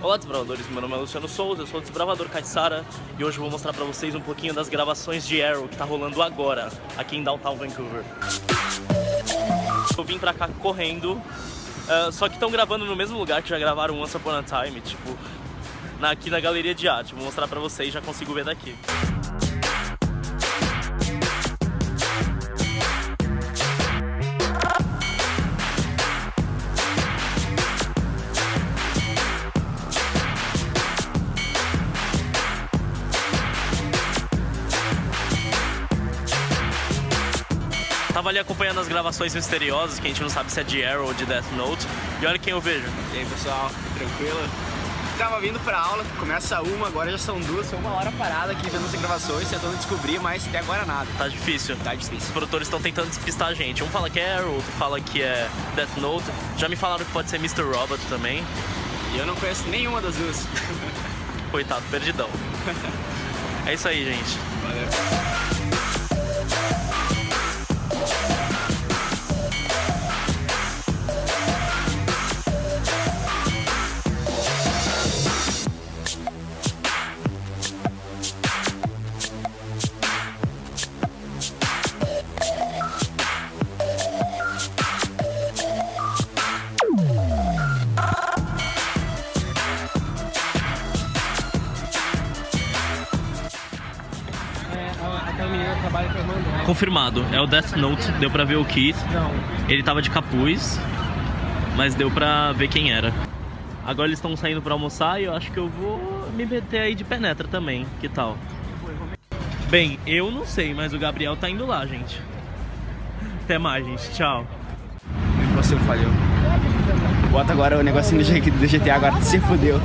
Olá desbravadores, meu nome é Luciano Souza, eu sou o desbravador Caissara e hoje eu vou mostrar pra vocês um pouquinho das gravações de Arrow que tá rolando agora, aqui em Downtown Vancouver. Eu vim pra cá correndo, uh, só que estão gravando no mesmo lugar que já gravaram Once Upon a Time, tipo, na, aqui na galeria de arte. Vou mostrar pra vocês, já consigo ver daqui. Tava ali acompanhando as gravações misteriosas, que a gente não sabe se é de Arrow ou de Death Note. E olha quem eu vejo. E aí pessoal, tranquilo? Tava vindo pra aula, começa uma, agora já são duas, foi uma hora parada aqui vendo as gravações, tentando descobrir, mas até agora nada. Tá difícil. Tá difícil. Os produtores estão tentando despistar a gente. Um fala que é Arrow, outro fala que é Death Note. Já me falaram que pode ser Mr. Robot também. E eu não conheço nenhuma das duas. Coitado, perdidão. é isso aí, gente. Valeu. Confirmado, é o Death Note, deu pra ver o Keith. Ele tava de capuz, mas deu pra ver quem era. Agora eles estão saindo pra almoçar e eu acho que eu vou me meter aí de penetra também, que tal? Bem, eu não sei, mas o Gabriel tá indo lá, gente. Até mais, gente. Tchau. Você falhou. Bota agora o negocinho do GTA agora, se fudeu.